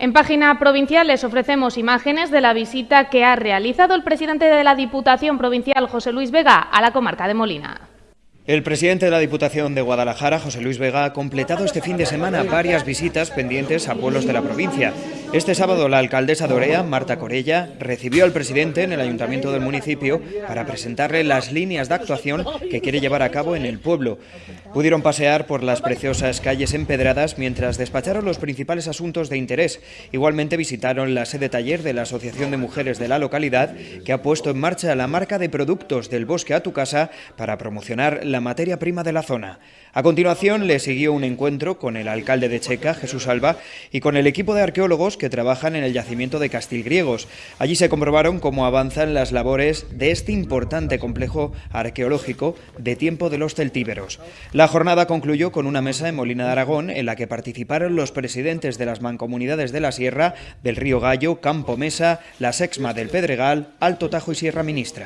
En página provincial les ofrecemos imágenes de la visita que ha realizado el presidente de la Diputación Provincial, José Luis Vega, a la comarca de Molina. El presidente de la Diputación de Guadalajara, José Luis Vega, ha completado este fin de semana varias visitas pendientes a pueblos de la provincia. Este sábado la alcaldesa de Orea, Marta Corella, recibió al presidente en el ayuntamiento del municipio para presentarle las líneas de actuación que quiere llevar a cabo en el pueblo. Pudieron pasear por las preciosas calles empedradas mientras despacharon los principales asuntos de interés. Igualmente visitaron la sede taller de la Asociación de Mujeres de la localidad que ha puesto en marcha la marca de productos del bosque a tu casa para promocionar la materia prima de la zona. A continuación le siguió un encuentro con el alcalde de Checa, Jesús Alba, y con el equipo de arqueólogos que trabajan en el yacimiento de Castilgriegos. Allí se comprobaron cómo avanzan las labores de este importante complejo arqueológico de tiempo de los celtíberos. La jornada concluyó con una mesa en Molina de Aragón en la que participaron los presidentes de las mancomunidades de la Sierra, del Río Gallo, Campo Mesa, la Sexma del Pedregal, Alto Tajo y Sierra Ministra.